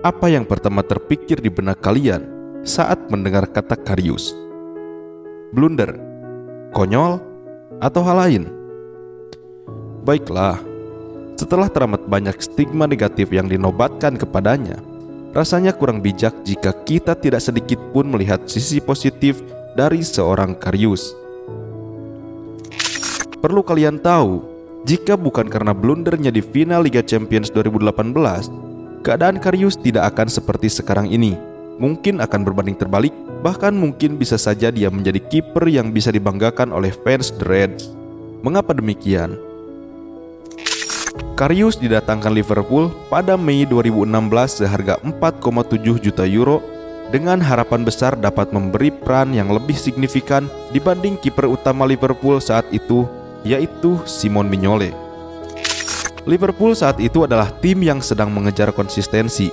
apa yang pertama terpikir di benak kalian saat mendengar kata Karius? Blunder, konyol, atau hal lain? Baiklah, setelah teramat banyak stigma negatif yang dinobatkan kepadanya, rasanya kurang bijak jika kita tidak sedikit pun melihat sisi positif dari seorang Karius. Perlu kalian tahu, jika bukan karena blundernya di final Liga Champions 2018, keadaan Karius tidak akan seperti sekarang ini. Mungkin akan berbanding terbalik, bahkan mungkin bisa saja dia menjadi kiper yang bisa dibanggakan oleh fans The Reds. Mengapa demikian? Karius didatangkan Liverpool pada Mei 2016 seharga 4,7 juta euro dengan harapan besar dapat memberi peran yang lebih signifikan dibanding kiper utama Liverpool saat itu yaitu Simon Mignolet. Liverpool saat itu adalah tim yang sedang mengejar konsistensi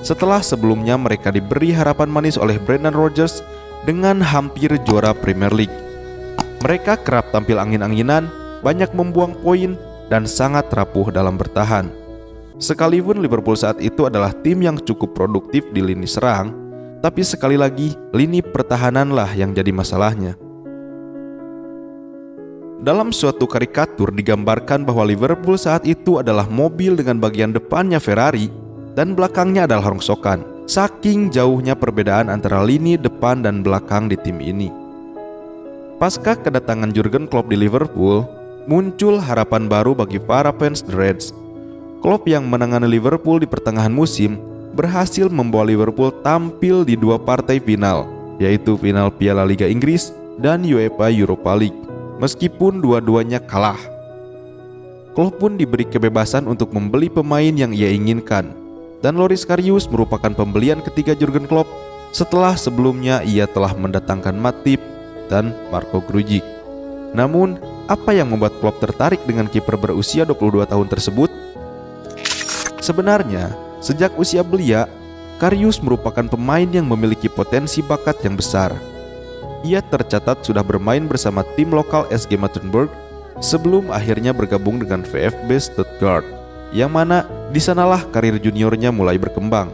setelah sebelumnya mereka diberi harapan manis oleh Brendan Rodgers dengan hampir juara Premier League. Mereka kerap tampil angin-anginan, banyak membuang poin, dan sangat rapuh dalam bertahan. Sekalipun Liverpool saat itu adalah tim yang cukup produktif di lini serang, tapi sekali lagi lini pertahananlah yang jadi masalahnya. Dalam suatu karikatur digambarkan bahwa Liverpool saat itu adalah mobil dengan bagian depannya Ferrari dan belakangnya adalah rongsokan. Saking jauhnya perbedaan antara lini depan dan belakang di tim ini. Pasca kedatangan Jurgen Klopp di Liverpool, muncul harapan baru bagi para fans The Reds. Klopp yang menangani Liverpool di pertengahan musim berhasil membawa Liverpool tampil di dua partai final, yaitu final Piala Liga Inggris dan UEFA Europa League, meskipun dua-duanya kalah. Klopp pun diberi kebebasan untuk membeli pemain yang ia inginkan, dan Loris Karius merupakan pembelian ketiga Jurgen Klopp setelah sebelumnya ia telah mendatangkan Matip dan Marco Grujic. Namun, apa yang membuat Klopp tertarik dengan kiper berusia 22 tahun tersebut? Sebenarnya, sejak usia belia, Karius merupakan pemain yang memiliki potensi bakat yang besar. Ia tercatat sudah bermain bersama tim lokal SG Mattenburg sebelum akhirnya bergabung dengan VfB Stuttgart, yang mana di sanalah karir juniornya mulai berkembang.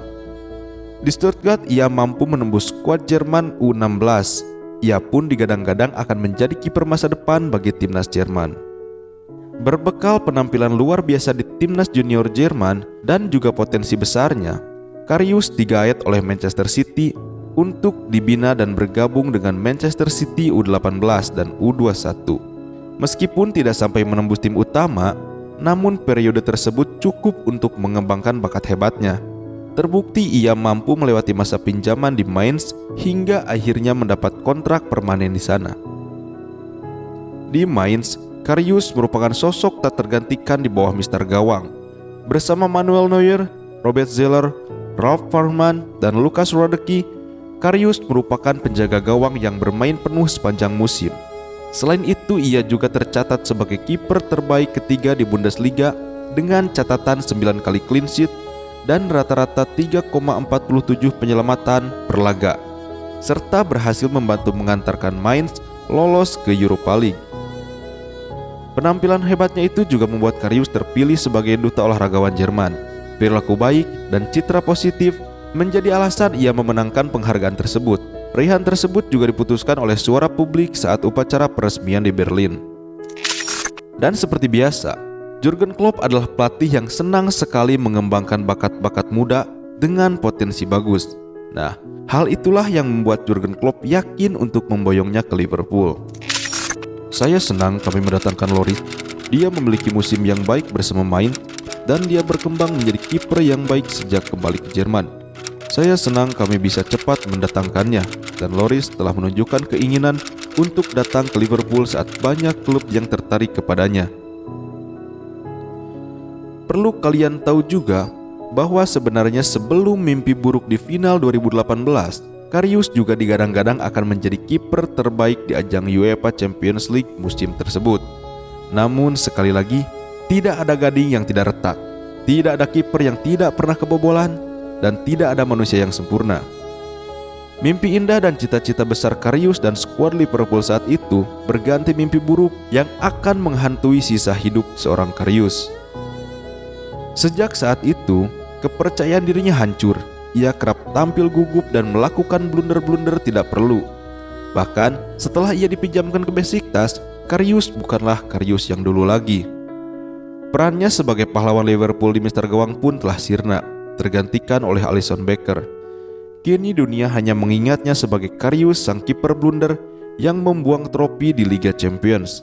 Di Stuttgart ia mampu menembus skuad Jerman U16 ia pun digadang-gadang akan menjadi kiper masa depan bagi timnas Jerman. Berbekal penampilan luar biasa di timnas junior Jerman dan juga potensi besarnya, Karius digaet oleh Manchester City untuk dibina dan bergabung dengan Manchester City U18 dan U21. Meskipun tidak sampai menembus tim utama, namun periode tersebut cukup untuk mengembangkan bakat hebatnya Terbukti ia mampu melewati masa pinjaman di Mainz hingga akhirnya mendapat kontrak permanen di sana. Di Mainz, Karius merupakan sosok tak tergantikan di bawah Mister Gawang. Bersama Manuel Neuer, Robert Zeller, Ralf Farman, dan Lukas Rodecki, Karius merupakan penjaga gawang yang bermain penuh sepanjang musim. Selain itu, ia juga tercatat sebagai kiper terbaik ketiga di Bundesliga dengan catatan 9 kali clean sheet dan rata-rata 3,47 penyelamatan per laga, serta berhasil membantu mengantarkan Mainz lolos ke Europa League. Penampilan hebatnya itu juga membuat Karius terpilih sebagai duta olahragawan Jerman. Perilaku baik dan citra positif menjadi alasan ia memenangkan penghargaan tersebut. Raihan tersebut juga diputuskan oleh suara publik saat upacara peresmian di Berlin. Dan seperti biasa, Jurgen Klopp adalah pelatih yang senang sekali mengembangkan bakat-bakat muda dengan potensi bagus. Nah, hal itulah yang membuat Jurgen Klopp yakin untuk memboyongnya ke Liverpool. Saya senang kami mendatangkan Lori. Dia memiliki musim yang baik bersama main dan dia berkembang menjadi kiper yang baik sejak kembali ke Jerman. Saya senang kami bisa cepat mendatangkannya dan Loris telah menunjukkan keinginan untuk datang ke Liverpool saat banyak klub yang tertarik kepadanya. Perlu kalian tahu juga bahwa sebenarnya sebelum mimpi buruk di final 2018, Karius juga digadang-gadang akan menjadi kiper terbaik di ajang UEFA Champions League musim tersebut. Namun sekali lagi, tidak ada gading yang tidak retak, tidak ada kiper yang tidak pernah kebobolan, dan tidak ada manusia yang sempurna. Mimpi indah dan cita-cita besar Karius dan skuad Liverpool saat itu berganti mimpi buruk yang akan menghantui sisa hidup seorang Karius. Sejak saat itu, kepercayaan dirinya hancur. Ia kerap tampil gugup dan melakukan blunder-blunder tidak perlu. Bahkan setelah ia dipinjamkan ke Besiktas, Karius bukanlah Karius yang dulu lagi. Perannya sebagai pahlawan Liverpool di Mister Gawang pun telah sirna, tergantikan oleh Alisson Becker. Kini dunia hanya mengingatnya sebagai Karius sang kiper blunder yang membuang trofi di Liga Champions.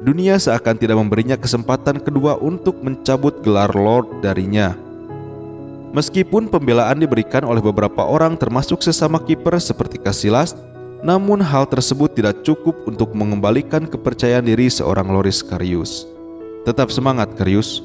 Dunia seakan tidak memberinya kesempatan kedua untuk mencabut gelar Lord darinya. Meskipun pembelaan diberikan oleh beberapa orang termasuk sesama kiper seperti Casillas, namun hal tersebut tidak cukup untuk mengembalikan kepercayaan diri seorang Loris Karius. Tetap semangat Karius,